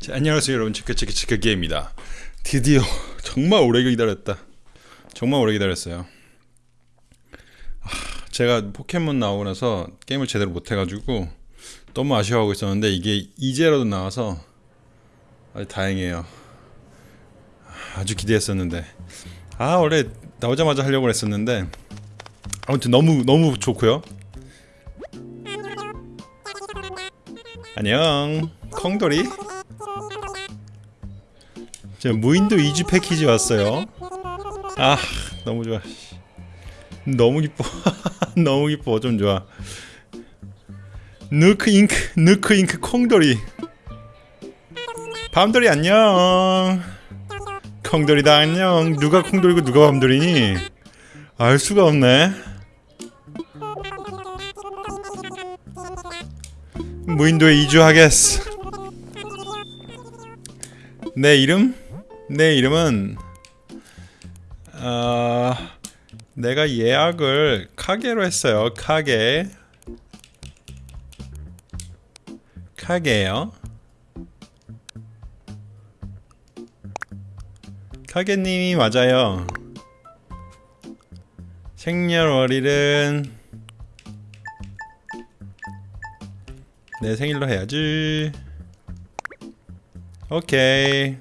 자, 안녕하세요 여러분. 치크치크치크게입니다. 드디어 정말 오래 기다렸다. 정말 오래 기다렸어요. 아, 제가 포켓몬 나오고 나서 게임을 제대로 못해가지고 너무 아쉬워하고 있었는데 이게 이제라도 나와서 아주 다행이에요. 아주 기대했었는데. 아 원래 나오자마자 하려고 했었는데 아무튼 너무 너무 좋고요. 안녕. 콩돌이 자 무인도 2주 패키지 왔어요. 아 너무 좋아. 너무 기뻐. 너무 기뻐. 좀 좋아. 누크 잉크 누크 잉크 콩돌이. 밤돌이 안녕. 콩돌이다 안녕. 누가 콩돌이고 누가 밤돌이니 알 수가 없네. 무인도에 이주하겠어 내 이름? 내 이름은 어, 내가 예약을 카게로 했어요. 카게. 카게요. 카게님이 맞아요. 생년월일은 내 생일로 해야지. 오케이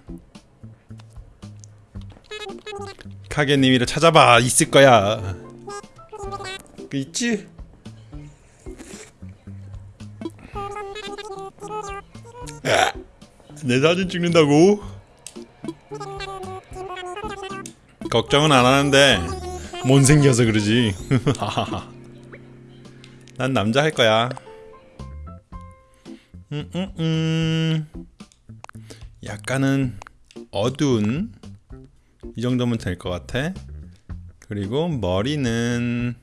카게님이를 찾아봐 있을 거야 그 있지? 내 사진 찍는다고? 걱정은 안 하는데 못생겨서 그러지 난 남자 할 거야 음, 음, 음. 약간은 어두운 이 정도면 될 것 같아. 그리고 머리는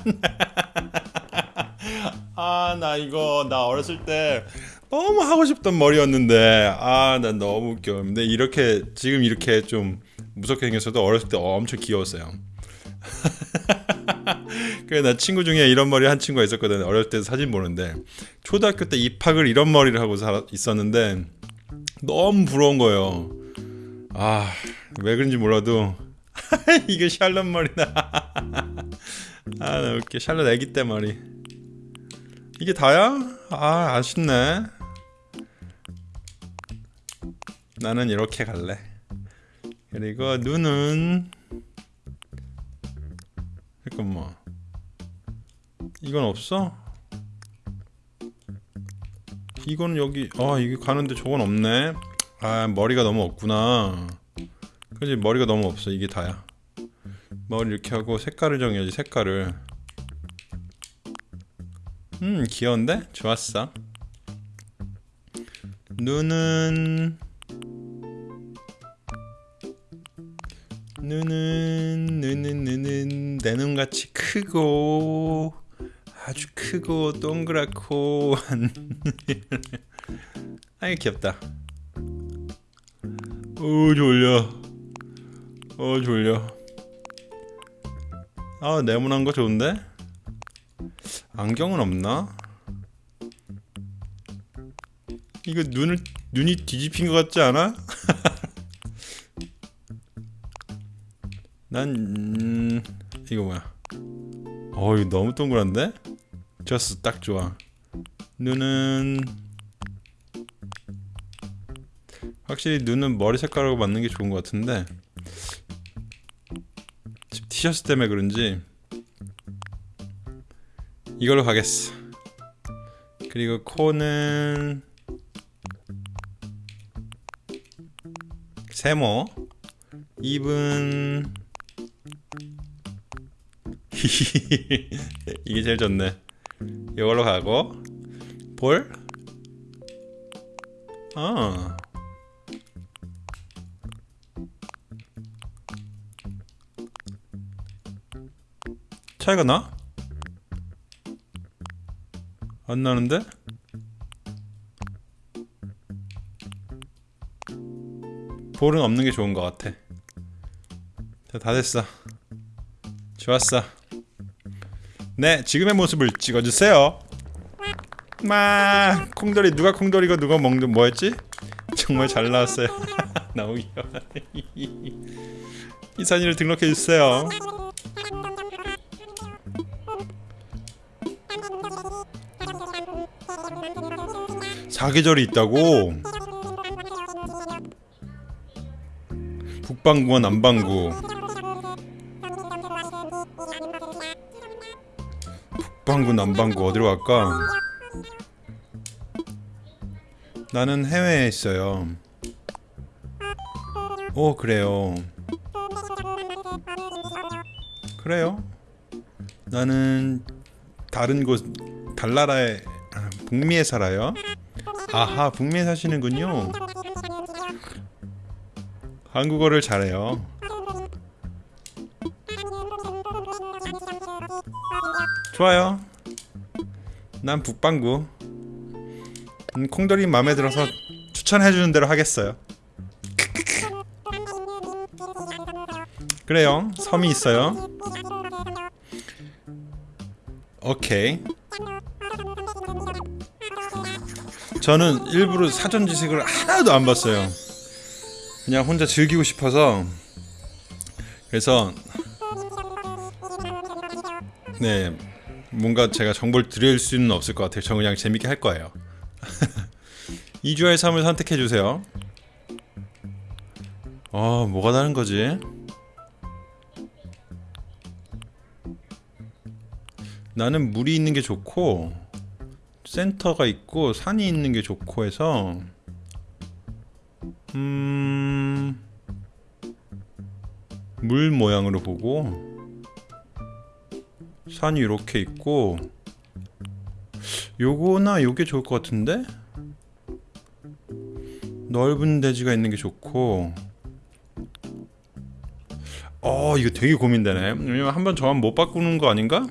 아 나 이거 나 어렸을 때 너무 하고 싶던 머리였는데 아난 너무 웃겨. 근데 이렇게 지금 이렇게 좀 무섭게 생겼어도 어렸을 때 엄청 귀여웠어요 그래 나 친구 중에 이런 머리 한 친구가 있었거든. 어렸을 때 사진 보는데. 초등학교 때 입학을 이런 머리를 하고 살 있었는데 너무 부러운 거예요. 아 왜 그런지 몰라도 이게 샬롯 머리다. 아 나 웃겨. 샬롯 애기 때 머리. 이게 다야? 아 아쉽네. 나는 이렇게 갈래. 그리고 눈은 잠깐만 이건 없어? 이건 여기 아 이게 가는데 저건 없네. 아 머리가 너무 없구나. 그지? 머리가 너무 없어. 이게 다야. 머리 이렇게 하고 색깔을 정해야지 색깔을. 음 귀여운데? 좋았어. 눈은 눈은 눈은 눈은 내 눈같이 크고 아주 크고 동그랗고 아이 귀엽다 오 졸려 어 졸려 아 네모난 거 좋은데? 안경은 없나? 이거 눈을 눈이 뒤집힌 것 같지 않아? 난 음, 이거 뭐야? 어 이거 너무 동그란데? 좋았어 딱 좋아. 눈은 확실히 눈은 머리 색깔하고 맞는 게 좋은 것 같은데 지금 티셔츠 때문에 그런지 이걸로 가겠어. 그리고 코는 세모 입은 이게 제일 좋네 이걸로 가고 볼? 아 차이가 나? 안 나는데? 볼은 없는 게 좋은 것 같아 자, 다 됐어 좋았어 네 지금의 모습을 찍어주세요. 마 콩돌이 누가 콩돌이고 누가 먹는 뭐였지? 정말 잘 나왔어요. 너무 귀여워 이산이를 등록해주세요. 사계절이 있다고? 북방구와 남방구 북방구 남방구 어디로 갈까? 나는 해외에 있어요. 오 그래요. 그래요? 나는 다른 곳 달나라에 아, 북미에 살아요? 아하 북미에 사시는군요. 한국어를 잘해요 좋아요. 난 북방구. 음, 콩돌이 마음에 들어서 추천해주는 대로 하겠어요. 그래요. 섬이 있어요. 오케이. 저는 일부러 사전 지식을 하나도 안 봤어요. 그냥 혼자 즐기고 싶어서. 그래서 네 뭔가 제가 정보를 드릴 수는 없을 것 같아요. 저 그냥 재밌게 할 거예요. 이주할 삶을 선택해 주세요. 어 뭐가 다른 거지? 나는 물이 있는 게 좋고 센터가 있고 산이 있는 게 좋고 해서 음... 물 모양으로 보고 산이 이렇게 있고 요거나 요게 좋을 것 같은데? 넓은 대지가 있는 게 좋고 어 이거 되게 고민되네 왜냐면 한번 저만 못 바꾸는 거 아닌가?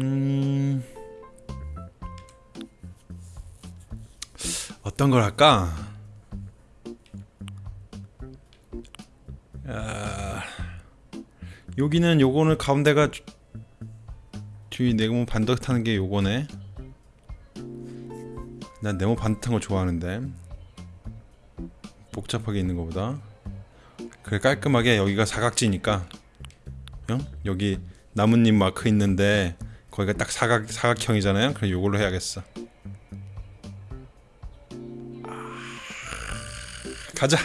음... 어떤 걸 할까? 아... 여기는 요거는 가운데가 뒤 네모 반듯하는 게 요거네. 난 네모 반듯한 거 좋아하는데. 복잡하게 있는 것보다. 그래 깔끔하게 여기가 사각지니까. 어? 여기 나뭇잎 마크 있는데 거기가 딱 사각, 사각형이잖아요? 그럼 요걸로 해야겠어. 가자.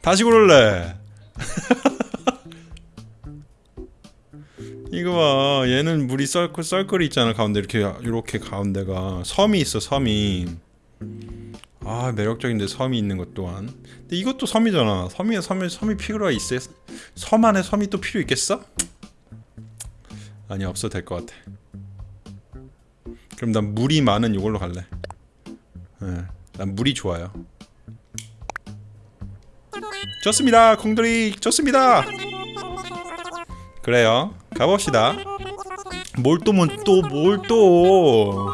다시 고를래 이거 봐. 얘는 물이 썰클 썰클이 있잖아 가운데. 이렇게 이렇게 가운데가. 섬이 있어 섬이. 아 매력적인데 섬이 있는 것 또한. 근데 이것도 섬이잖아. 섬이에 섬이 섬이 필요가 있어. 섬 안에 섬이 또 필요 있겠어? 아니 없어도 될것 같아. 그럼 난 물이 많은 이걸로 갈래. 네, 난 물이 좋아요. 좋습니다 콩돌이. 좋습니다 그래요? 가봅시다. 뭘또 뭘또뭘또.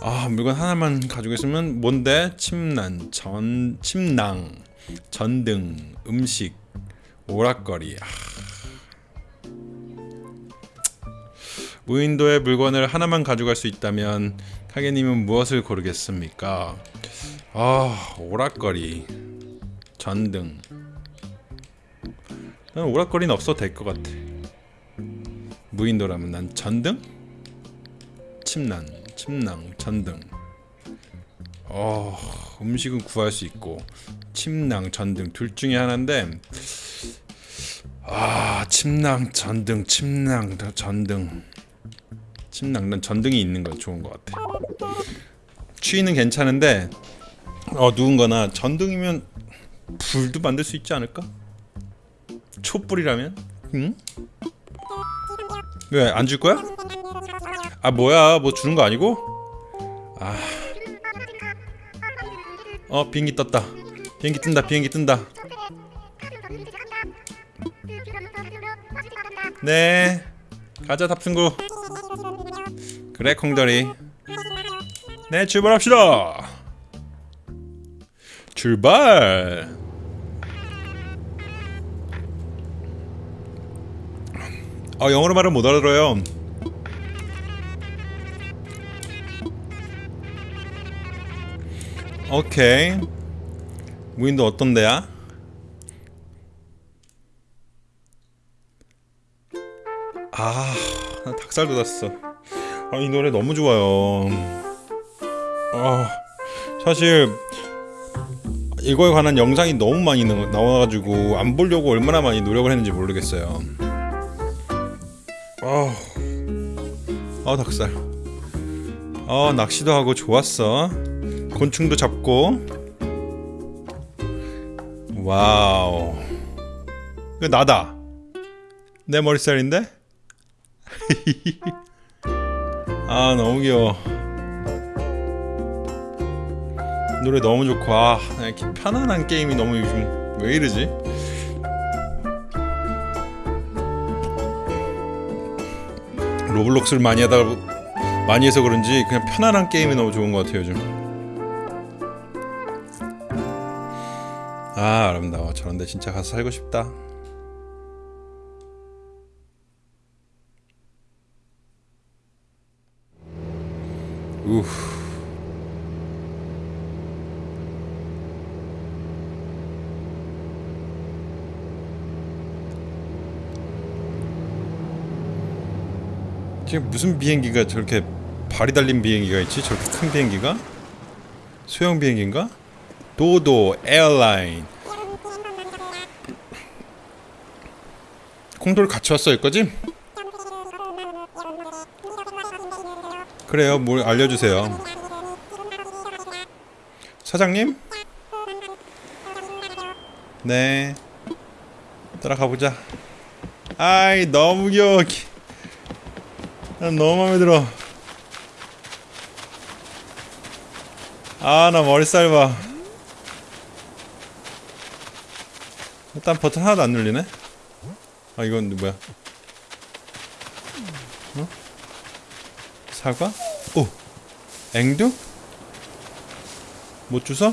아 물건 하나만 가지고 있으면 뭔데? 침난 전 침낭 전등 음식 오락거리. 아. 무인도의 물건을 하나만 가져갈 수 있다면 카게님은 무엇을 고르겠습니까? 아 오락거리 전등 난 오락거리는 없어도 될 것 같아 무인도라면 난 전등? 침낭, 침낭, 전등 어, 음식은 구할 수 있고 침낭, 전등 둘 중에 하나인데 아 침낭, 전등, 침낭, 전등 침낭, 난 전등이 있는 건 좋은 것 같아 추위는 괜찮은데 어 누군가나 전등이면 불도 만들 수 있지 않을까? 촛불이라면? 응? 왜 안 줄 거야? 아 뭐야 뭐 주는 거 아니고? 아. 어 비행기 떴다. 비행기 뜬다 비행기 뜬다. 네. 가자 탑승구. 그래 콩돌이. 네 출발합시다. 출발. 아 영어로 말은 못 알아들어요 오케이 무인도 어떤 데야? 아, 나 닭살 돋았어. 아, 이 노래 너무 좋아요. 아, 사실 이거에 관한 영상이 너무 많이 나- 나와가지고 안 보려고 얼마나 많이 노력을 했는지 모르겠어요. 아, 아 닭살. 아 낚시도 하고 좋았어. 곤충도 잡고. 와우. 이거 나다. 내 머리살인데? 아 너무 귀여워 노래 너무 좋고 아 이렇게 편안한 게임이 너무 요즘 왜 이러지? 로블록스를 많이 하다 많이 해서 그런지 그냥 편안한 게임이 너무 좋은 것 같아요 요즘. 아 아름다워 저런데 진짜 가서 살고 싶다. 우 지금 무슨 비행기가 저렇게 발이 달린 비행기가 있지? 저렇게 큰 비행기가? 소형 비행기인가? 도도 에어라인 콩돌 같이 왔어 여기까지? 그래요 뭘 알려주세요 사장님? 네 따라가 보자 아이 너무 귀여워 너무 마음에 들어 아 나 머리살 봐 일단 버튼 하나도 안 눌리네 아 이건 뭐야 어? 사과? 오 앵두? 못 주서?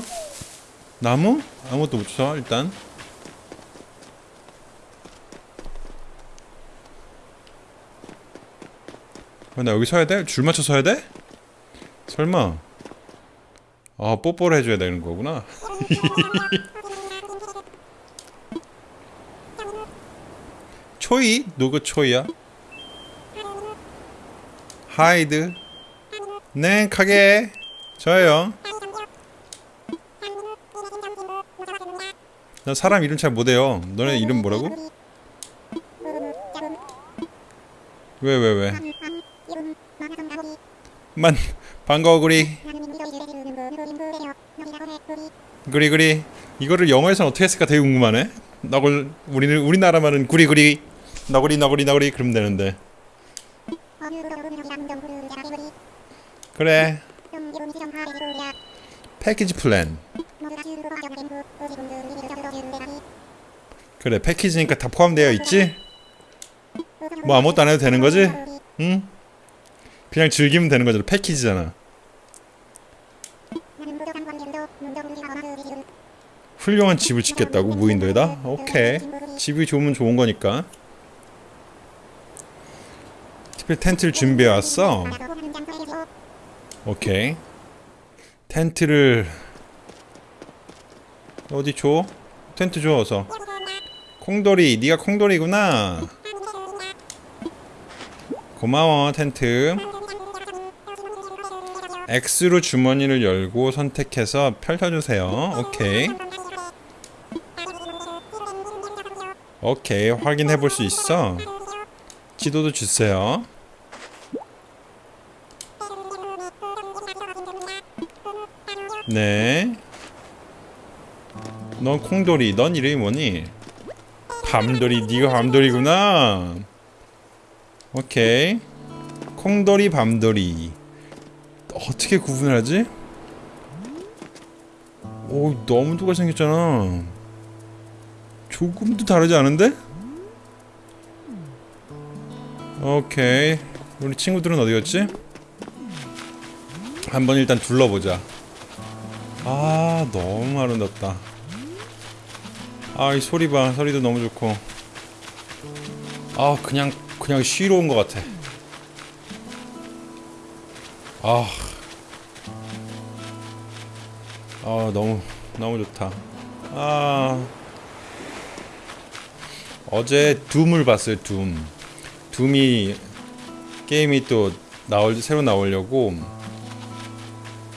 나무? 아무것도 못 주서 일단 나 여기 서야 돼? 줄 맞춰 서야 돼? 설마 아 뽀뽀를 해줘야 되는 거구나 초이? 누구 초이야? 하이드 네 가게 저예요 나 사람 이름 잘 못해요 너네 이름 뭐라고? 왜 왜 왜? 만 반가워 구리. 구리 구리. 이거를 영어에서는 어떻게 했을까? 되게 궁금하네. 너굴 우리는 우리나라말은 구리 구리. 너구리 너구리 너구리 그러면 되는데. 그래. 패키지 플랜. 그래 패키지니까 다 포함되어 있지? 뭐 아무것도 안 해도 되는 거지? 응? 그냥 즐기면 되는 거잖아 패키지잖아. 훌륭한 집을 짓겠다고 무인도에다? 오케이. 집이 좋으면 좋은 거니까. 특별히 텐트를 준비해 왔어? 오케이. 텐트를 어디 줘? 텐트 줘 어서. 콩돌이 네가 콩돌이구나. 고마워 텐트 X로 주머니를 열고 선택해서 펼쳐주세요 오케이 오케이 확인해 볼 수 있어 지도도 주세요 네. 넌 콩돌이. 넌 이름이 뭐니? 밤돌이. 네가 밤돌이구나. 오케이. 콩돌이, 밤돌이. 어떻게 구분하지? 오, 너무 똑같이 생겼잖아. 조금도 다르지 않은데? 오케이. 우리 친구들은 어디 갔지? 한번 일단 둘러보자. 아 너무 아름답다 아 이 소리 봐 소리도 너무 좋고 아 그냥 그냥 쉬러 온 것 같아. 아, 아 너무 너무 좋다. 아 어제 둠을 봤어요. 둠. 둠이 게임이 또 나올 새로 나오려고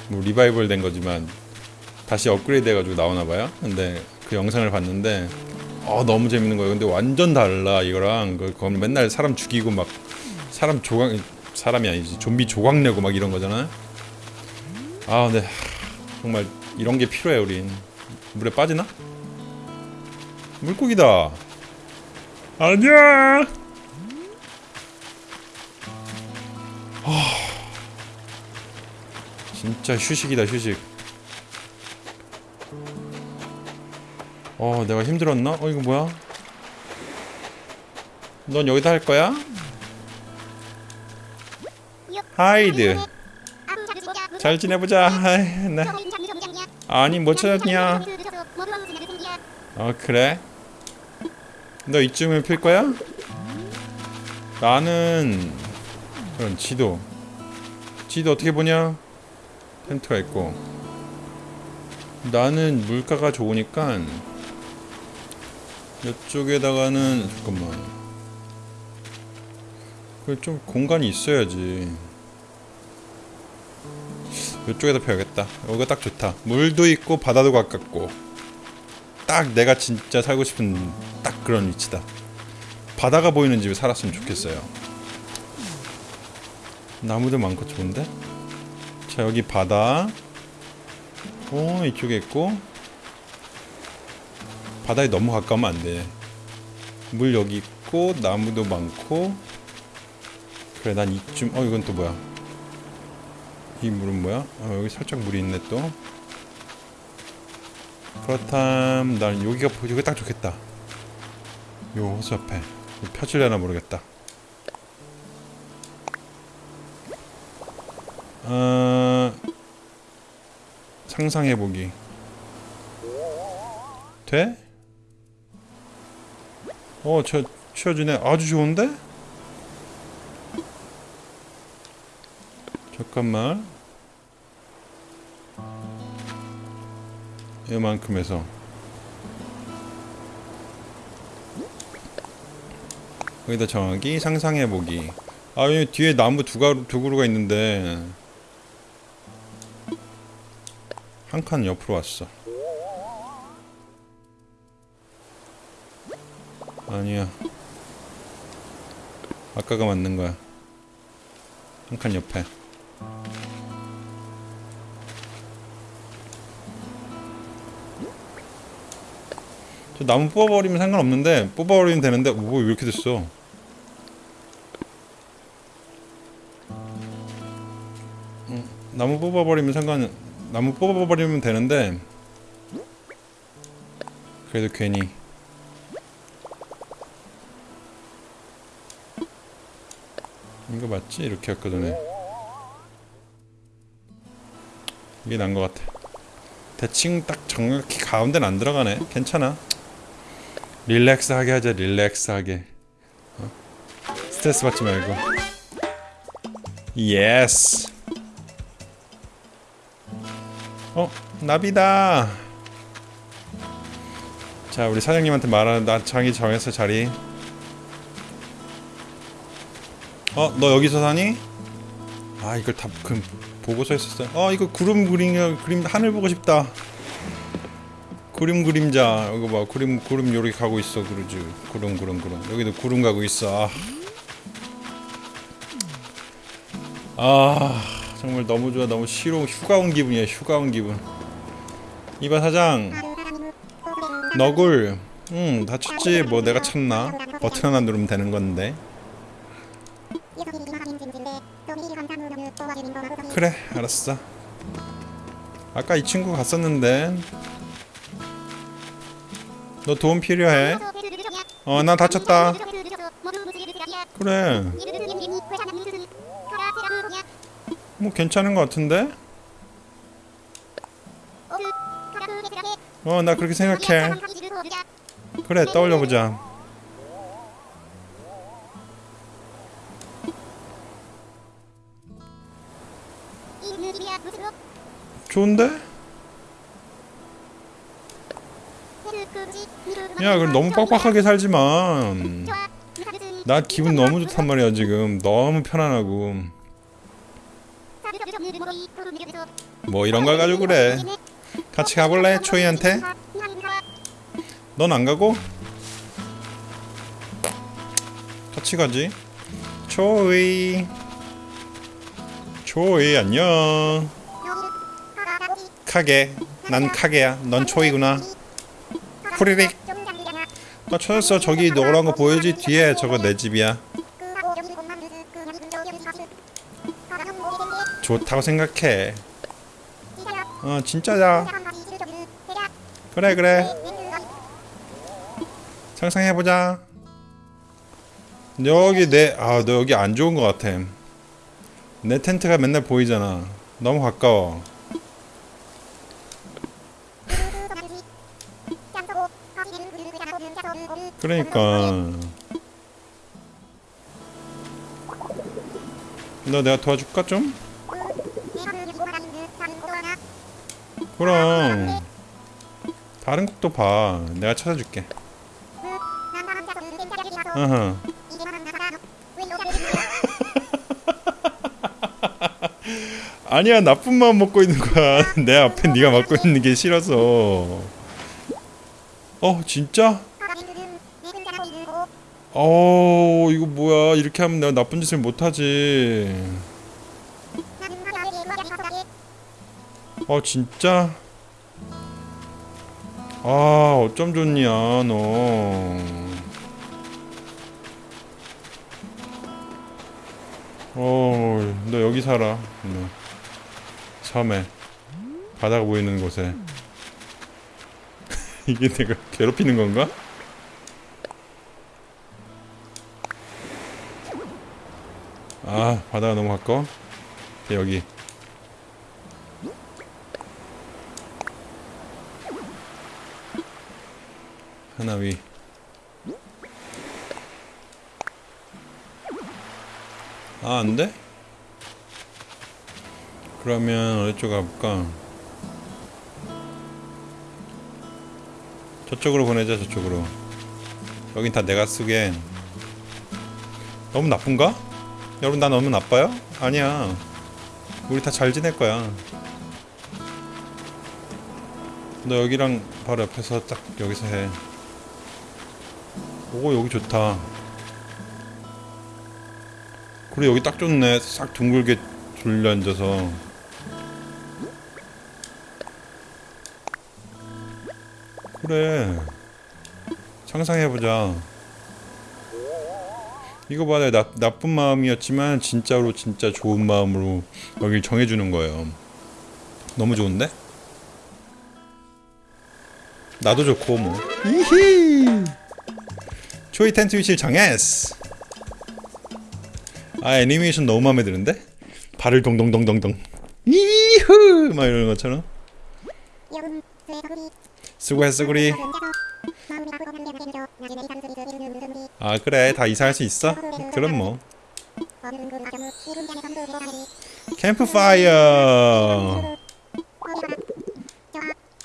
뭐 리바이벌 된 거지만 다시 업그레이드 해가지고 나오나 봐요. 근데 그 영상을 봤는데 어 너무 재밌는 거예요. 근데 완전 달라 이거랑 그 그건 맨날 사람 죽이고 막 사람 조각 사람이 아니지 좀비 조각 내고 막 이런 거잖아. 아 근데 정말 이런 게 필요해 우린 물에 빠지나? 물고기다. 아니야. 진짜 휴식이다 휴식. 어 내가 힘들었나? 어 이거 뭐야? 넌 여기다 할 거야? 하이드 잘 지내보자 나 아니 뭐 찾았냐 어 그래? 너 이쯤에 필 거야? 나는 그런 지도 지도 어떻게 보냐? 텐트가 있고 나는 물가가 좋으니까 이쪽에다가는 잠깐만 그 좀 공간이 있어야지 이쪽에다 펴야겠다. 여기가 딱 좋다. 물도 있고 바다도 가깝고 딱 내가 진짜 살고 싶은 딱 그런 위치다. 바다가 보이는 집에 살았으면 좋겠어요. 나무도 많고 좋은데? 자 여기 바다. 오 이쪽에 있고 바다에 너무 가까우면 안돼. 물 여기 있고 나무도 많고 그래 난 이쯤 어 이건 또 뭐야 이 물은 뭐야 어 여기 살짝 물이 있네 또 그렇담 난 여기가 여기 딱 좋겠다 요 호수 앞에 펴질려나 모르겠다 어... 상상해보기 돼? 어, 저 치워주네. 아주 좋은데? 잠깐만. 이만큼 해서. 여기다 정하기 상상해보기. 아 여기 뒤에 나무 두, 가루, 두 그루가 있는데. 한 칸 옆으로 왔어. 아니야. 아까가 맞는 거야. 한 칸 옆에 저 나무 뽑아버리면 상관없는데 뽑아버리면 되는데 뭐왜 이렇게 됐어? 음, 나무 뽑아버리면 상관 나무 뽑아버리면 되는데 그래도 괜히. 이거 맞지? 이렇게 아까 전에. 이게 난 것 같아. 대칭 딱 정확히 가운데는 안 들어가네. 괜찮아 relax하게 하자 relax하게. 어? 스트레스 받지 말고. Yes 어 나비다. 자 우리 사장님한테 말하는 나 장이 정했어 자리. 어 너 여기서 사니? 아 이걸 다 그, 보고서 했었어 어 이거 구름 그림 그림 하늘 보고 싶다 구름 그림자 이거 봐. 구름 구름 요렇게 가고 있어 그러지 구름 구름 구름. 여기도 구름 가고 있어. 아, 아 정말 너무 좋아. 너무 싫어. 휴가 온 기분이야 휴가 온 기분. 이봐 사장. 너굴. 응 다쳤지? 뭐 내가 쳤나? 버튼 하나 누르면 되는 건데. 그래 알았어. 아까 이 친구 갔었는데 너 도움 필요해. 어 나 다쳤다. 그래. 뭐 괜찮은 것 같은데? 어 나 그렇게 생각해. 그래 떠올려보자. 좋은데? 야 그럼 너무 빡빡하게 살지만. 나 기분 너무 좋단 말이야 지금. 너무 편안하고. 뭐 이런 걸 가지고 그래. 같이 가볼래 초이한테? 넌 안 가고? 같이 가지. 초이. 초이 안녕. 카게. 난 카게야. 넌 초이구나. 후리릭 나 찾았어. 저기 노란 거 보이지 뒤에 저거 내 집이야. 좋다고 생각해. 어 진짜야 그래 그래. 상상해보자. 여기 내아 너 여기 안 좋은 거 같아. 내 텐트가 맨날 보이잖아. 너무 가까워 그러니까 너 내가 도와줄까 좀? 그럼 다른 곡도 봐 내가 찾아줄게 어허. 아니야 나쁜 마음 먹고 있는 거야 내 앞에 네가 맡고 있는 게 싫어서 어 진짜? 어 이거 뭐야 이렇게 하면 내가 나쁜 짓을 못하지 어 진짜? 아 어쩜 좋냐 너 어, 너 여기 살아. 너. 섬에. 바다가 보이는 곳에. 이게 내가 괴롭히는 건가? 아, 바다가 너무 가까워? 네, 여기. 하나 위. 아, 안 돼? 그러면 어디 쪽 가볼까? 저쪽으로 보내자, 저쪽으로. 여긴 다 내가 쓰게. 너무 나쁜가? 여러분, 나 너무 나빠요? 아니야. 우리 다 잘 지낼 거야. 너 여기랑 바로 옆에서 딱 여기서 해. 오, 여기 좋다. 그래 여기 딱 좋네 싹 둥글게 둘려 앉아서 그래 상상해보자 이거 봐, 나, 나쁜 마음이었지만 진짜로 진짜 좋은 마음으로 여길 정해주는 거예요. 너무 좋은데? 나도 좋고 뭐. 이히! 초이 텐트 위치를 정했어. 아 애니메이션 너무 마음에 드는데? 발을 동동동동동 이후 막 이러는 것처럼. 수고했어 구리 아 그래. 다 이사할 수 있어? 그럼 뭐. 캠프파이어.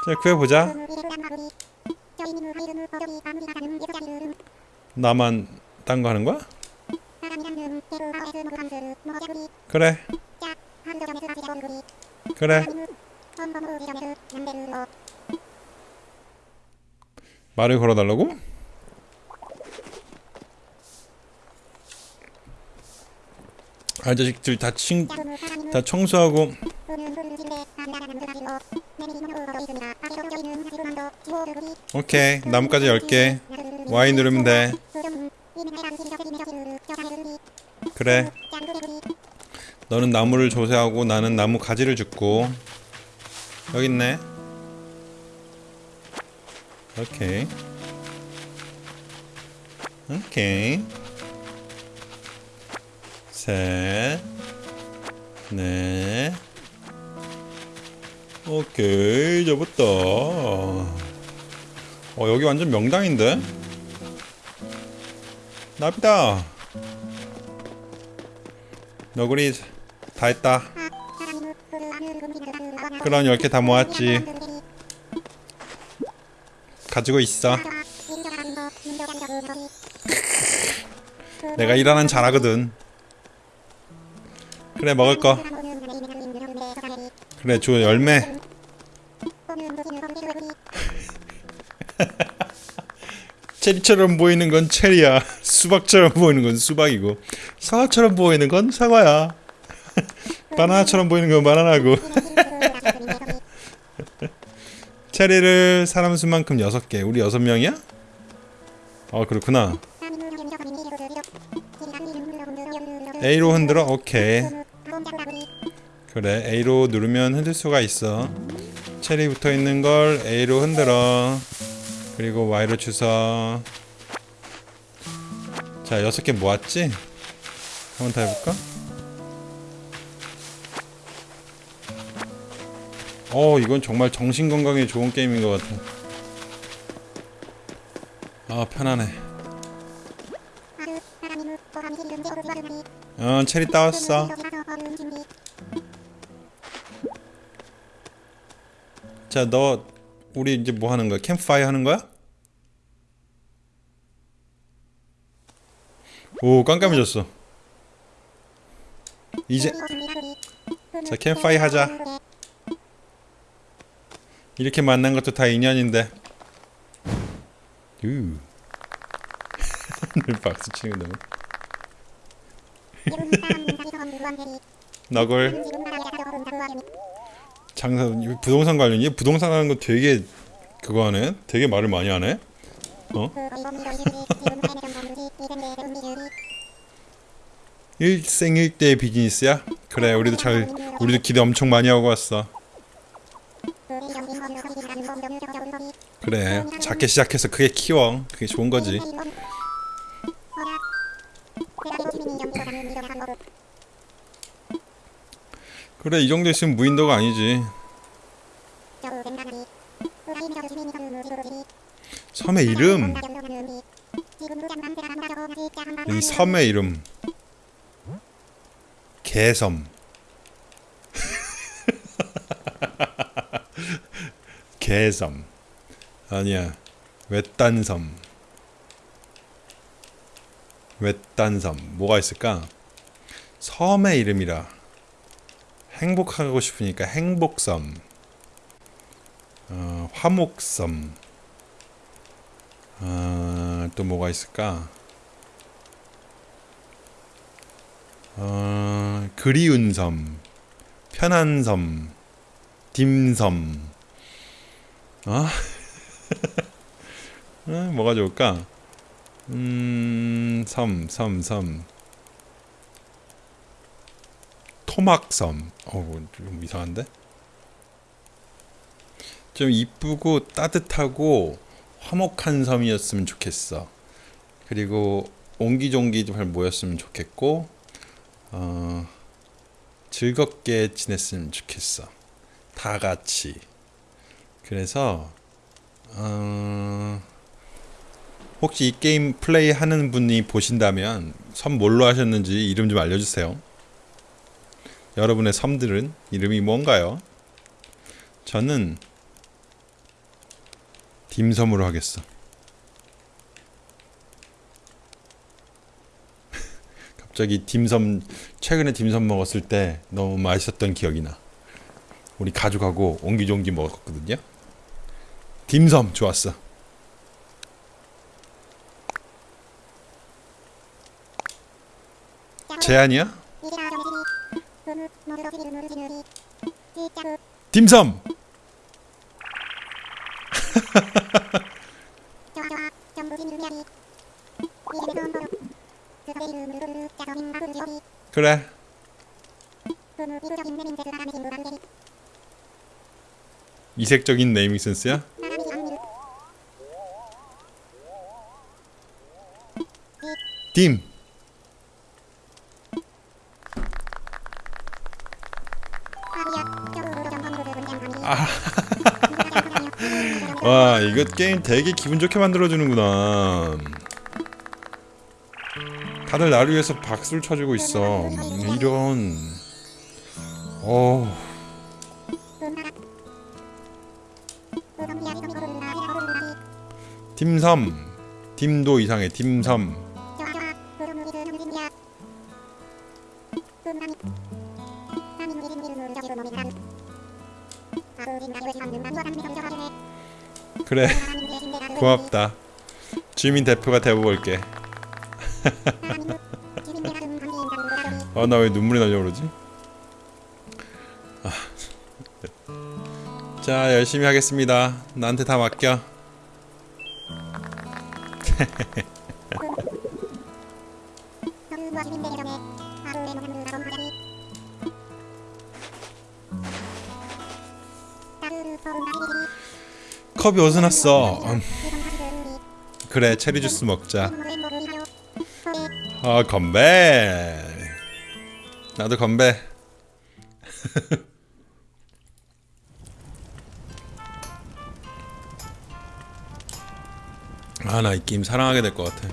자 구해보자. 나만 딴 거 하는 거야? 그래. 그래. 말을 걸어달라고? 아 자식들 다 친, 다 청소하고. 오케이 나뭇가지 10개 Y 누르면 돼. 그래. 너는 나무를 조세하고 나는 나무 가지를 줍고. 여기 있네. 오케이. 오케이 셋 넷. 오케이 잡았다 어 여기 완전 명당인데? 나비다. 너구리 다 했다. 그럼 10개 다 모았지. 가지고 있어. 내가 일하는 잘하거든 그래 먹을 거. 그래 줘 열매. 체리처럼 보이는 건 체리야. 수박처럼 보이는 건 수박이고. 사과처럼 보이는 건 사과야. 바나나처럼 보이는 건 바나나고. 체리를 사람 수만큼 6개. 우리 6명이야? 어 그렇구나. A로 흔들어? 오케이 그래 A로 누르면 흔들 수가 있어. 체리 붙어있는 걸 A로 흔들어. 그리고 Y로 주서. 자 여섯 개 모았지? 한번 더 해볼까? 어 이건 정말 정신건강에 좋은 게임인 것 같아. 아 편하네. 어 체리 따왔어 자 너 우리 이제 뭐 하는 거야? 캠프파이어 하는 거야? 오 깜깜해졌어 이제 자 캠프파이어 하자 이렇게 만난 것도 다 인연인데 유 박수 치는 거 너무 너굴 장사 부동산 관련이 부동산 하는 거 되게 그거 하네. 되게 말을 많이 하네. 어? 일생일대 비즈니스야? 그래 우리도 잘 우리도 기대 엄청 많이 하고 왔어. 그래 작게 시작해서 크게 키워. 그게 좋은 거지 그래 이 정도 있으면 무인도가 아니지. 섬의 이름? 이 섬의 이름. 개섬. 개섬. 아니야. 외딴섬. 외딴섬. 뭐가 있을까? 섬의 이름이라 행복하고 싶으니까 행복섬 어, 화목섬 어, 또 뭐가 있을까 어, 그리운 섬 편한 섬 딤섬 어? 어, 뭐가 좋을까 음, 섬, 섬, 섬. 토막섬. 어우, 좀 이상한데? 좀 이쁘고 따뜻하고 화목한 섬이었으면 좋겠어. 그리고 옹기종기 잘 모였으면 좋겠고, 어, 즐겁게 지냈으면 좋겠어. 다 같이. 그래서, 어, 혹시 이 게임 플레이 하는 분이 보신다면 섬 뭘로 하셨는지 이름 좀 알려주세요. 여러분의 섬들은 이름이 뭔가요? 저는 딤섬으로 하겠어. 갑자기 딤섬 최근에 딤섬 먹었을 때 너무 맛있었던 기억이 나. 우리 가족하고 옹기종기 먹었거든요. 딤섬 좋았어. 제안이야? 딤섬. 그래. 이색적인 네이밍 센스야? 딤. 와 이거 게임 되게 기분 좋게 만들어주는구나. 다들 나를 위해서 박수를 쳐주고 있어. 이런. 어 딤섬 딤도 이상해 팀3 그래 고맙다 주민 대표가 되어볼게 아 나 왜 눈물이 나려고 그러지? 아. 자 열심히 하겠습니다 나한테 다 맡겨 컵이 어디서 났어? 음, 그래 체리 주스 먹자. 아 건배. 나도 건배. 아 나 이 게임 사랑하게 될 것 같아.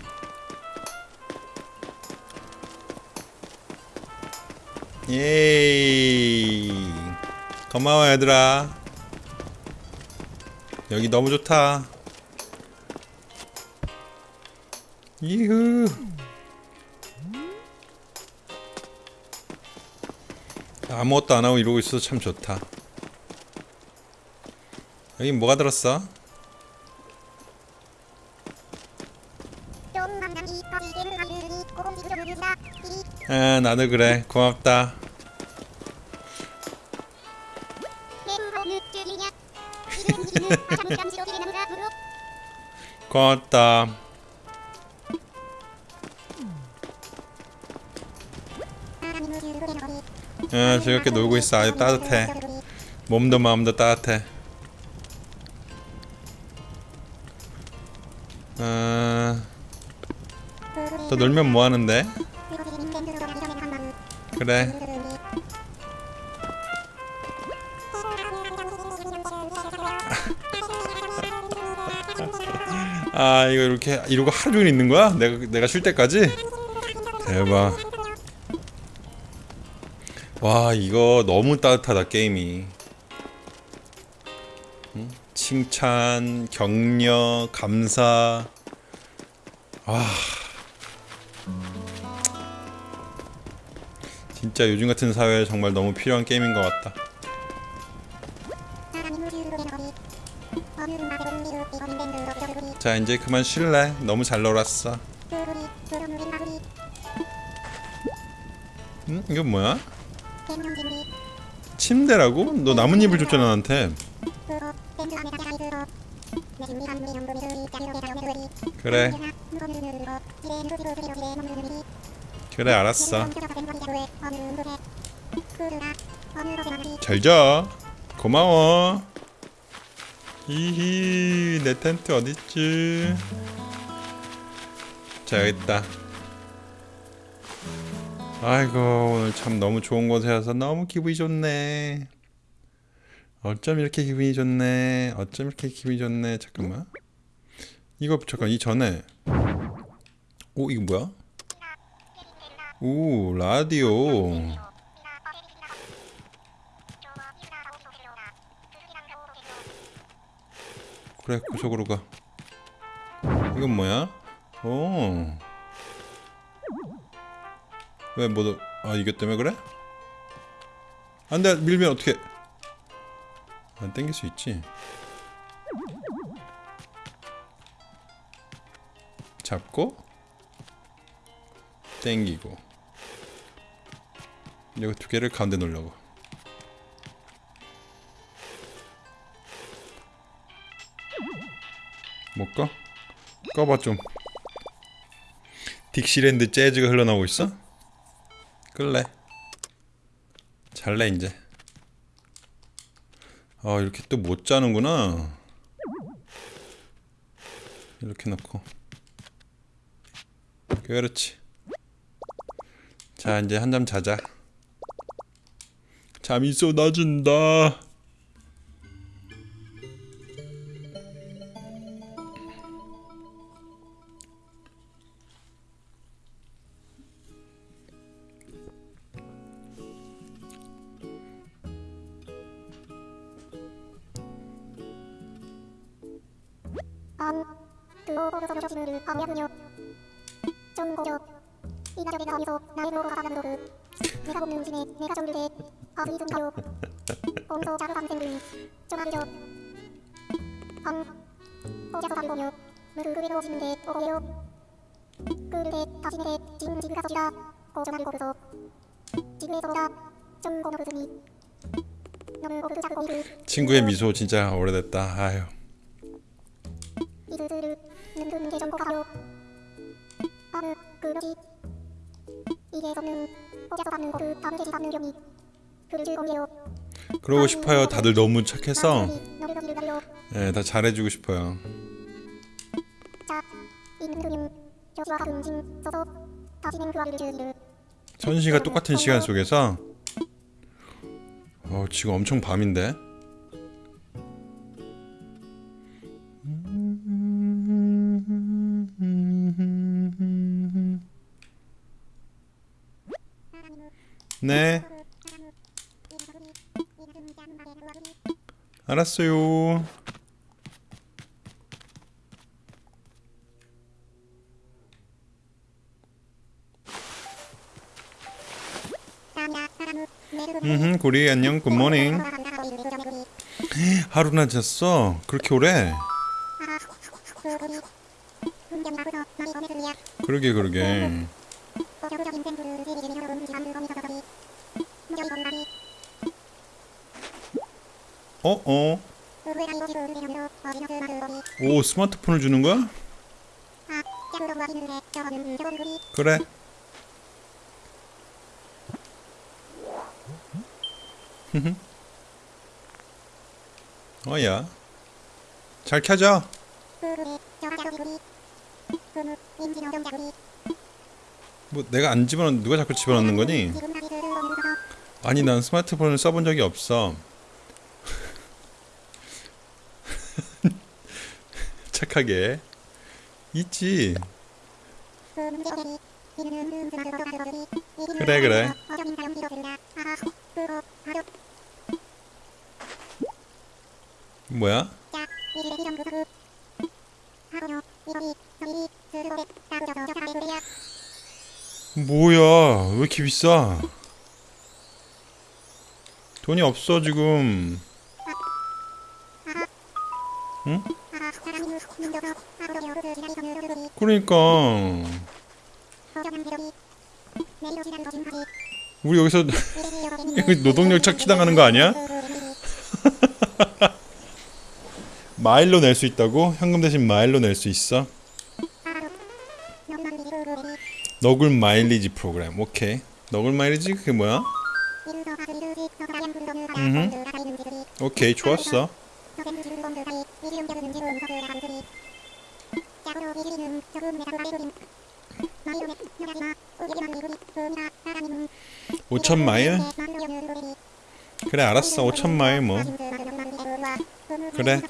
예이. 고마워 얘들아 여기 너무 좋다 이후 아무것도 안하고 이러고 있어서 참 좋다 여기 뭐가 들었어? 아 나도 그래 고맙다 고맙다. 아 즐겁게 놀고 있어. 아주 따뜻해. 몸도 마음도 따뜻해. 아... 또 놀면 뭐하는데? 그래 아 이거 이렇게 이러고 하루 종일 있는 거야? 내가 내가 쉴 때까지? 대박 와 이거 너무 따뜻하다 게임이 응? 칭찬 격려 감사 와 진짜 요즘 같은 사회에 정말 너무 필요한 게임인 것 같다 자 이제 그만 쉴래? 너무 잘 놀았어. 응? 이건 뭐야? 침대라고? 너 나뭇잎을 줬잖아 나한테. 그래. 그래 알았어. 잘자. 고마워 히히 내 텐트 어딨지? 자 여기 있다. 아이고 오늘 참 너무 좋은 곳에 와서 너무 기분이 좋네. 어쩜 이렇게 기분이 좋네? 어쩜 이렇게 기분이 좋네? 잠깐만. 이거 잠깐 이 전에. 오 이거 뭐야? 오 라디오 그래 그쪽으로 가. 이건 뭐야? 오 왜 뭐도 아 이게 때문에 그래? 안돼 밀면 어떻게 안 땡길 수 있지. 잡고 땡기고. 이거 두 개를 가운데 놓으려고 못 꺼? 꺼봐 좀. 딕시랜드 재즈가 흘러나오고 있어? 끌래. 잘래 이제. 아 이렇게 또 못 자는구나. 이렇게 놓고. 그렇지. 자 이제 한잠 자자. 잠이 쏟아진다 반 들어서시를 하면요 전공격 이낙연의 가미소 나의 노로가 가난도르 내가 볶는 음식에 내가 정류돼. 밥이 좀가요 봄소 자루 방생들 전화기죠 밤 어제서 밤이 보며 무르그리로 지는데 오고요? 그르데 다시네 진지그가 서지라 고정한 고르소 지구에서보다 좀 고노르드니 친구의 미소 진짜 오래됐다. 아유 이들들을 는든 개정보 가요 아르 그러지 이게 없는 호자서 받는 고르 다른 계시 받는 병이 그를 즐거워해요 그러고 싶어요. 다들 너무 착해서 예, 다 잘해주고 싶어요. 그 선시가 똑같은 시간 속에서 어, 지금 엄청 밤인데. 네, 알았어요. 음, 구리 안녕, 굿모닝. 하루나 잤어? 그렇게 오래? 그러게 그러게. 어 어. 오 스마트폰을 주는 거야? 그래. 어야. 잘 켜져. 뭐 내가 안 집어넣 누가 자꾸 집어넣는 거니? 아니 난 스마트폰을 써본 적이 없어. 착하게. 있지. 그래 그래. 뭐야? 뭐야? 왜 이렇게 비싸? 돈이 없어 지금. 응? 그러니까 우리 여기서 여기 노동력 착취당하는 거 아니야? 마일로 낼 수 있다고? 현금 대신 마일로 낼 수 있어? 너굴 마일리지 프로그램 오케이 너굴 마일리지 그게 뭐야? 음흠. 오케이 좋았어. 오천 마일? 그래 알았어. 오천 마일 뭐. 그래.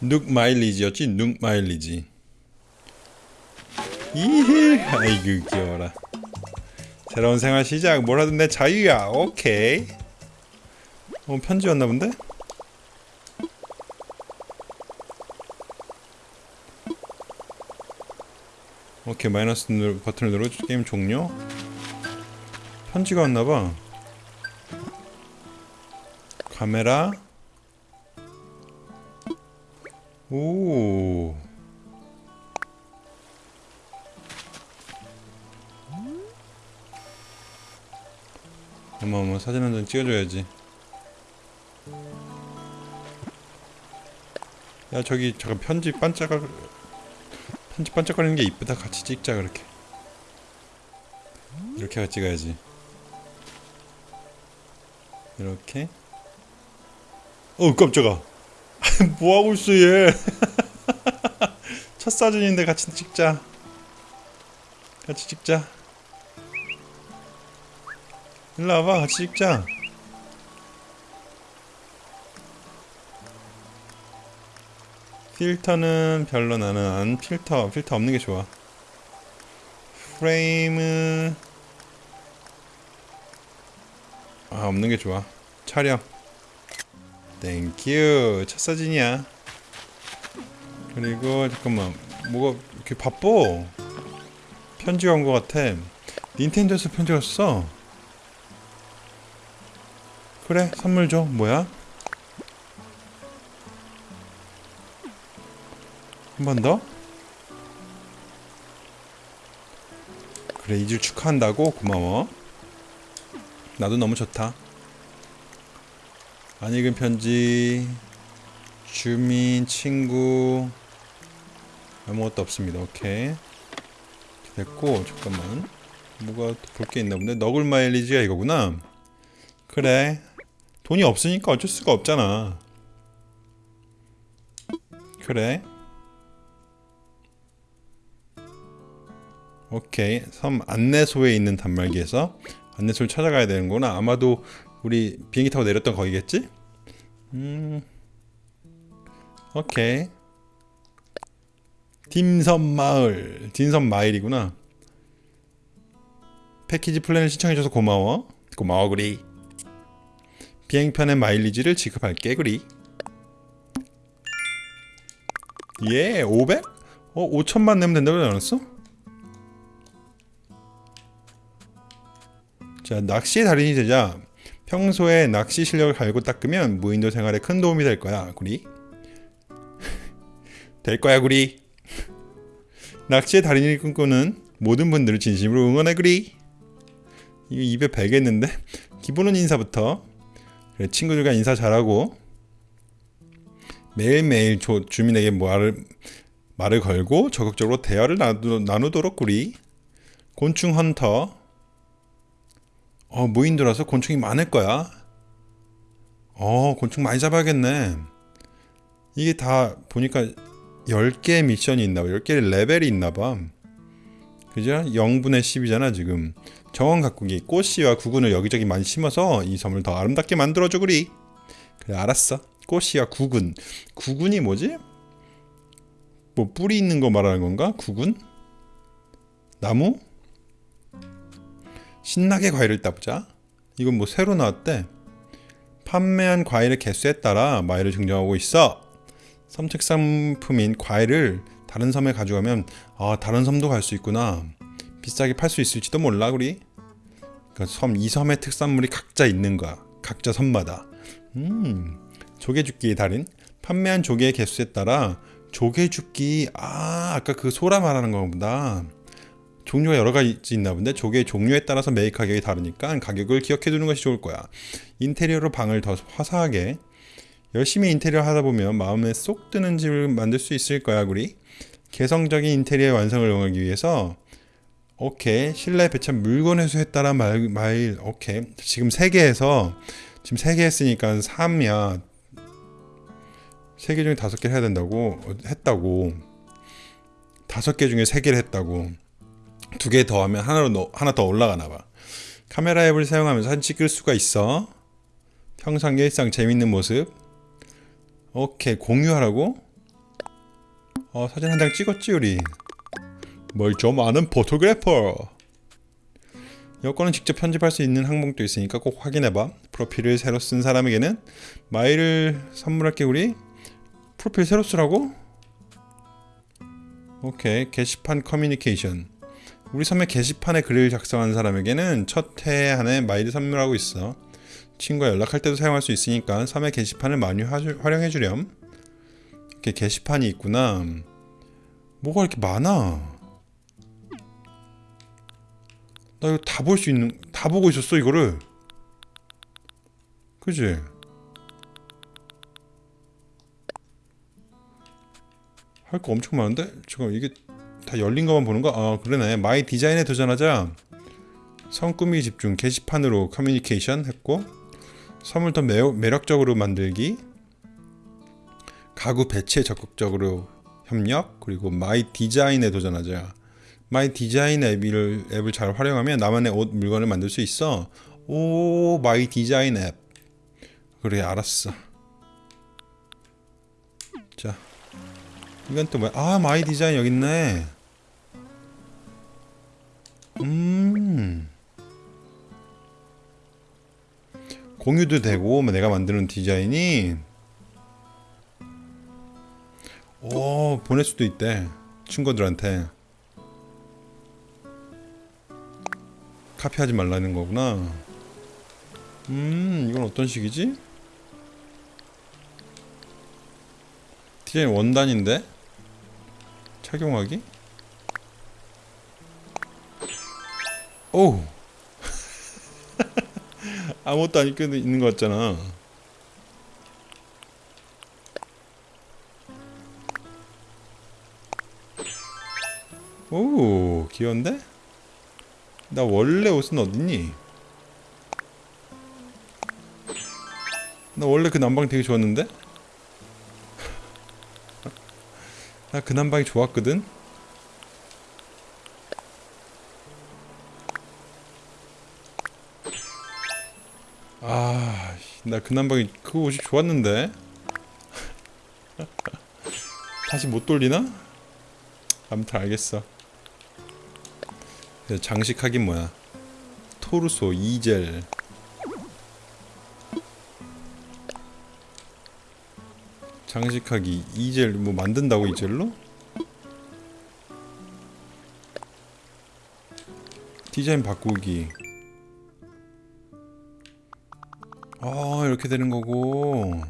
눅 마일리지였지? 눅 마일리지. 이히 아이고 귀여워라 새로운 생활 시작. 뭘 하든 내 자유야. 오케이. 어 편지 왔나 본데? 오케이 마이너스 누, 버튼을 누르 게임 종료. 편지가 왔나봐. 카메라. 오 어머 어머 사진 한 장 찍어줘야지. 야 저기 잠깐 편지 반짝 편지 반짝거리는 게 이쁘다. 같이 찍자 그렇게. 이렇게 찍어야지. 이렇게. 어 깜짝아. 뭐하고 있어 얘? 첫 사진인데 같이 찍자. 같이 찍자 일로 와봐 같이 찍자 필터는 별로 나는 안 필터 필터 없는 게 좋아. 프레임은 아 없는 게 좋아. 촬영. Thank you 첫 사진이야. 그리고 잠깐만 뭐가 이렇게 바빠? 편지가 온것 같아. 닌텐도에서 편지 왔어 그래 선물 줘. 뭐야? 한 번 더? 그래 이주 축하한다고? 고마워. 나도 너무 좋다. 안 읽은 편지. 주민 친구. 아무것도 없습니다. 오케이. 됐고 잠깐만. 뭐가 볼 게 있나 본데? 너굴 마일리지가 이거구나. 그래 돈이 없으니까 어쩔 수가 없잖아. 그래? 오케이. 섬 안내소에 있는 단말기에서 안내소를 찾아가야 되는구나. 아마도 우리 비행기 타고 내렸던 거기겠지? 음. 오케이. 딤섬 마을. 딤섬 마을이구나. 패키지 플랜을 신청해줘서 고마워. 고마워 구리 비행편의 마일리지를 지급할게 구리. 예 500? 어 5천만 내면 된다고 하지 않았어? 자 낚시의 달인이 되자 평소에 낚시 실력을 갈고 닦으면 무인도 생활에 큰 도움이 될 거야 구리. 될 거야 구리. 낚시의 달인을 꿈꾸는 모든 분들을 진심으로 응원해 구리. 이거 입에 배겠는데? 기본은 인사부터 친구들과 인사 잘하고 매일매일 조, 주민에게 말을 말을 걸고 적극적으로 대화를 나누, 나누도록 구리 곤충 헌터. 어 무인도라서 곤충이 많을 거야. 어 곤충 많이 잡아야겠네. 이게 다 보니까 10개의 미션이 있나봐. 10개의 레벨이 있나봐 그죠? 0분의 10이잖아 지금 정원 가꾸기 꽃씨와 구근을 여기저기 많이 심어서 이 섬을 더 아름답게 만들어줘 그리 그래 알았어 꽃씨와 구근 구근이 뭐지? 뭐 뿌리 있는 거 말하는 건가? 구근? 나무? 신나게 과일을 따보자 이건 뭐 새로 나왔대 판매한 과일의 개수에 따라 마일을 증정하고 있어 섬 특산품인 과일을 다른 섬에 가져가면 아 다른 섬도 갈 수 있구나. 비싸게 팔 수 있을지도 몰라 우리. 그러니까 섬 이 섬의 특산물이 각자 있는 거야. 각자 섬마다. 음 조개죽기의 달인. 판매한 조개의 개수에 따라 조개죽기 아 아까 그 소라 말하는 거보다 종류가 여러 가지 있나 본데 조개의 종류에 따라서 매일 가격이 다르니까 가격을 기억해 두는 것이 좋을 거야. 인테리어로 방을 더 화사하게. 열심히 인테리어 하다 보면 마음에 쏙 드는 집을 만들 수 있을 거야 우리 개성적인 인테리어 완성을 응하기 위해서 오케이 실내 배치한 물건 따라 말, 마일 오케이. 지금 3개에서 지금 3개 했으니까 3이야 3개 중에 5개 해야 된다고 어, 했다고. 5개 중에 3개를 했다고. 두 개 더 하면 하나로 넣, 하나 더 올라가나 봐. 카메라 앱을 사용하면서 사진 찍을 수가 있어. 평상 일상 재밌는 모습. 오케이 공유하라고? 어 사진 한 장 찍었지 우리? 뭘 좀 아는 포토그래퍼! 여권은 직접 편집할 수 있는 항목도 있으니까 꼭 확인해봐. 프로필을 새로 쓴 사람에게는 마일을 선물할게 우리. 프로필 새로 쓰라고? 오케이 게시판 커뮤니케이션. 우리 섬의 게시판에 글을 작성한 사람에게는 첫 해 안에 마일을 선물하고 있어. 친구와 연락할 때도 사용할 수 있으니까 섬의 게시판을 많이 화- 활용해 주렴. 이렇게 게시판이 있구나. 뭐가 이렇게 많아? 나 이거 다 볼 수 있는 다 보고 있었어 이거를. 그지? 할 거 엄청 많은데 지금 이게 다 열린 것만 보는 거? 아 그러네. my design에 도전하자. 섬 꾸미기 집중 게시판으로 커뮤니케이션 했고 섬을 더 매, 매력적으로 만들기 가구 배치에 적극적으로 협력 그리고 my design에 도전하자. my design 앱을, 앱을 잘 활용하면 나만의 옷 물건을 만들 수 있어. 오 my design 앱. 그래 알았어. 자 이건 또 뭐야? 아 my design 여기 있네. 음. 공유도 되고 뭐 내가 만드는 디자인이 오 보낼 수도 있대 친구들한테 카피하지 말라는 거구나 음 이건 어떤 식이지? 디자인 원단인데? 착용하기? 오 아무것도 안 입고 있는 것 같잖아 오 귀여운데? 나 원래 옷은 어딨니? 나 원래 그 남방 되게 좋았는데? 나그 남방이 좋았거든? 아, 나그 남방이 그 옷이 좋았는데? 다시 못 돌리나? 아무튼 알겠어. 그래서 장식하긴 뭐야? 토르소, 이젤. 장식하기, 이젤 뭐 만든다고 이젤로? 디자인 바꾸기. 아, 이렇게 되는 거고.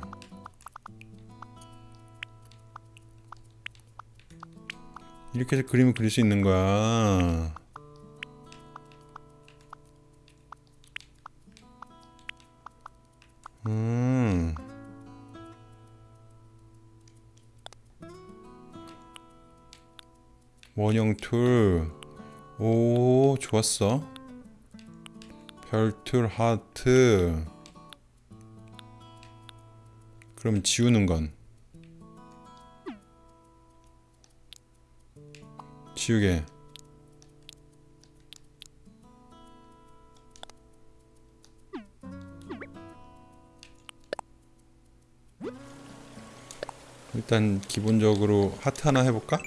이렇게 해서 그림을 그릴 수 있는 거야. 원형 툴. 오, 좋았어. 별툴 하트. 그럼 지우는 건 지우개. 일단 기본적으로 하트 하나 해볼까?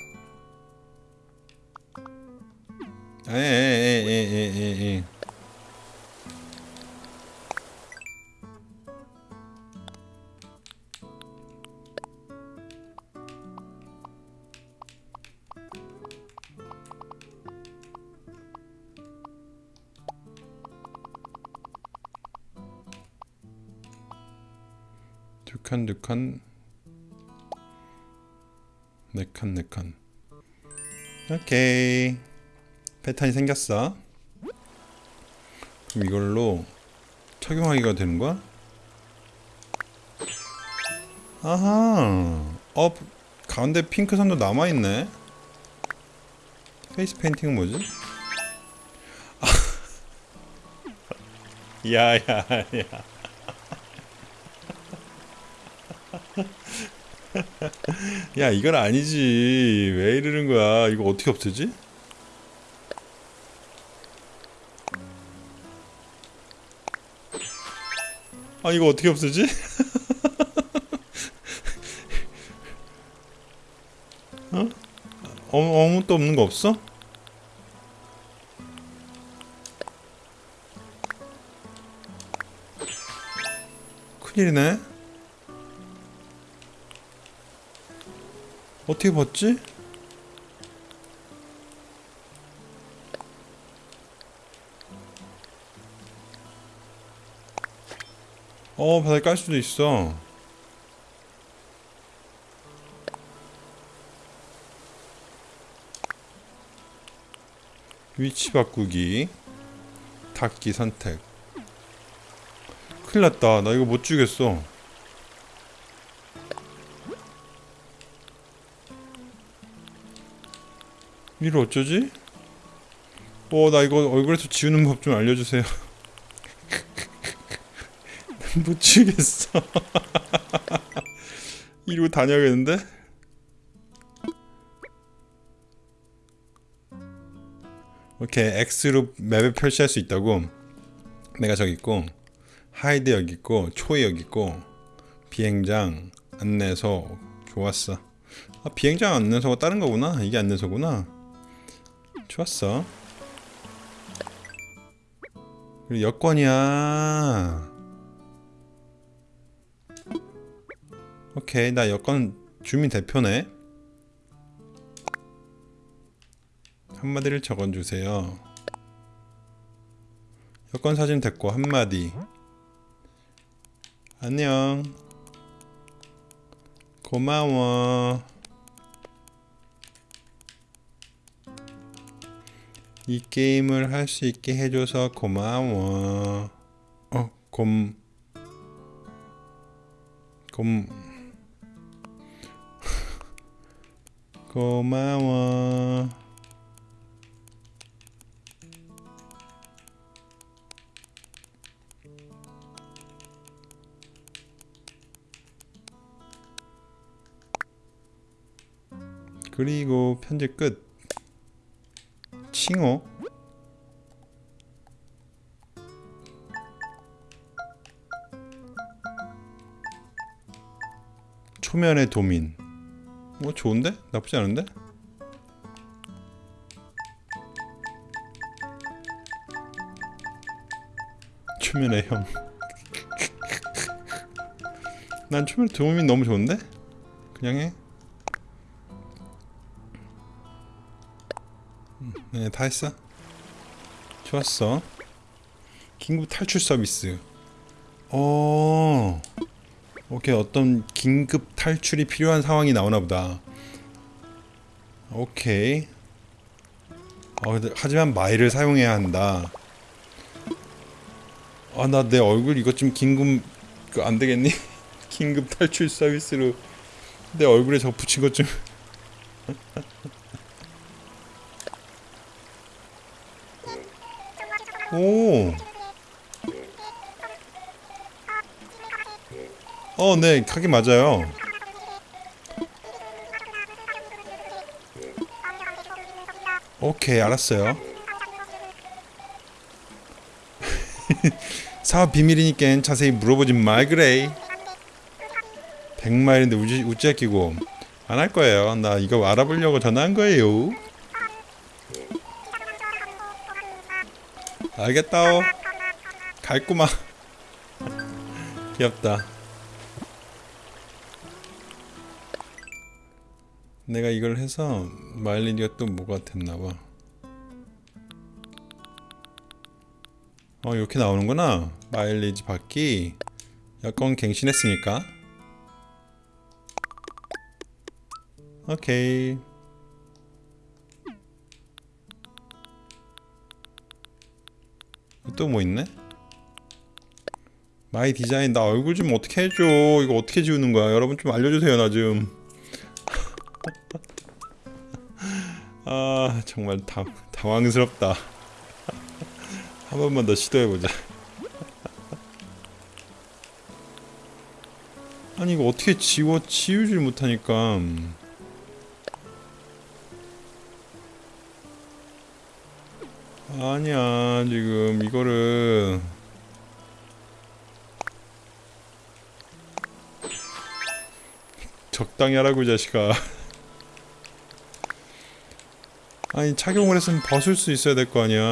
에에에에에에 두 칸, 두 칸, 네 칸, 네 칸. 오케이. 패턴이 생겼어. 그럼 이걸로 착용하기가 되는 거야? 아하. 어, 가운데 핑크 선도 남아 있네. face painting은 뭐지? 야야야. 야 이건 아니지 왜 이러는 거야 이거 어떻게 없애지? 아 이거 어떻게 없애지? 어? 어 아무것도 없는 거 없어? 큰일이네 어떻게 봤지? 어 바닥에 깔 수도 있어. 위치 바꾸기. 닫기 선택. 큰일 났다. 나 이거 못 주겠어. 이를 어쩌지? 어, 나 이거 얼굴에서 지우는 법 좀 알려주세요. 못 지우겠어. 이러고 다녀야겠는데? 오케이, X로 맵을 표시할 수 있다고. 내가 저기 있고, 하이드 여기 있고, 초이 여기 있고, 비행장, 안내소, 좋았어. 아, 비행장 안내소가 다른 거구나. 이게 안내소구나. 좋았어. 그리고 여권이야. 오케이 나 여권 주민 대표네. 한마디를 적어주세요. 여권 사진 됐고 한마디. 안녕. 고마워. 이 게임을 할 수 있게 해줘서 고마워. 어? 곰. 곰... 고마워. 그리고 편지 끝. 칭호. 초면의 도민. 뭐 좋은데? 나쁘지 않은데? 초면의 형. 난 초면의 도민 너무 좋은데? 그냥 해. 네, 다 했어. 좋았어. 긴급 탈출 서비스. 어. 오케이, 어떤 긴급 탈출이 필요한 상황이 나오나 보다. 오케이. 어, 하지만 마일을 사용해야 한다. 아, 나 내 얼굴 이것 좀 긴급 그안 되겠니? 긴급 탈출 서비스로 내 얼굴에 저 붙인 것 좀. 어, 네, 맞아요. 오케이, 알았어요. 사업 비밀이니까 자세히 물어보지 말 그래. 100마일인데 우지 우찌 끼고 안 할 거예요. 나 이거 알아보려고 전화한 거예요. 알겠다오. 갈구마. 귀엽다. 내가 이걸 해서 마일리지가 또 뭐가 됐나봐. 어 이렇게 나오는구나. 마일리지 받기. 여권 갱신했으니까. 오케이. 또 뭐 있네? my design 나 얼굴 좀 어떻게 해줘 이거 어떻게 지우는 거야 여러분 좀 알려주세요 나좀 아 정말 당, 당황스럽다. 한 번만 더 시도해보자. 아니 이거 어떻게 지워 지우질 못하니까. 아니야 지금 이거를. 적당히 하라고 이 자식아 아니 착용을 했으면 벗을 수 있어야 될 거 아니야.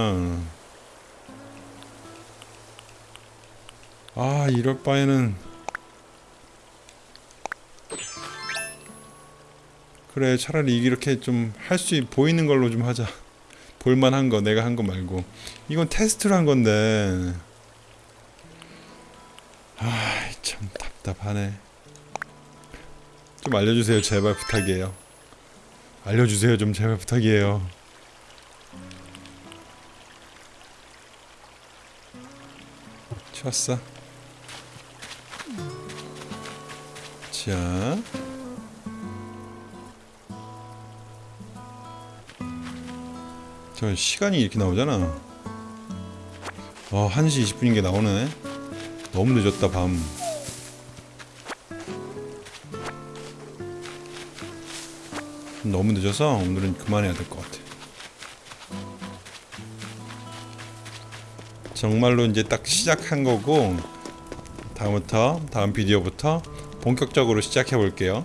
아 이럴 바에는. 그래 차라리 이렇게 좀 할 수 보이는 걸로 좀 하자. 볼만한 거 내가 한 거 말고. 이건 테스트로 한 건데. 아 참 답답하네. 좀 알려주세요. 제발 부탁이에요 알려주세요. 좀 제발 부탁이에요. 좋았어. 자. 저 시간이 이렇게 나오잖아. 어 1시 20분인 게 나오네. 너무 늦었다 밤 너무 늦어서 오늘은 그만해야 될 것 같아. 정말로 이제 딱 시작한 거고 다음부터 다음 비디오부터 본격적으로 시작해 볼게요.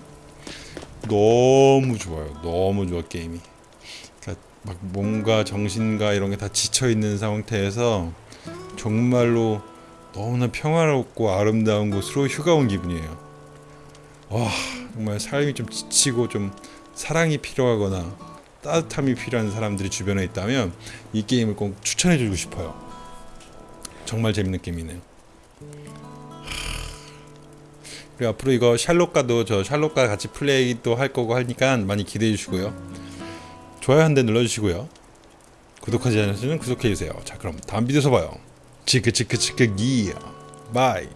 너무 좋아요. 너무 좋아 게임이. 그러니까 막 몸과 정신과 이런 게 다 지쳐 있는 상태에서 정말로 너무나 평화롭고 아름다운 곳으로 휴가 온 기분이에요. 와 정말 삶이 좀 지치고 좀 사랑이 필요하거나 따뜻함이 필요한 사람들이 주변에 있다면 이 게임을 꼭 추천해 주고 싶어요. 정말 재밌는 게임이네요. 그리고 앞으로 이거 샬롯과도 저 샬롯과 같이 플레이도 할 거고 하니까 많이 기대해 주시고요. 좋아요 한 대 눌러주시고요. 구독하지 않으시면 구독해 주세요. 자 그럼 다음 비디오에서 봐요. 치크 치크 치크 기야 bye.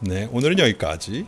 네 오늘은 여기까지.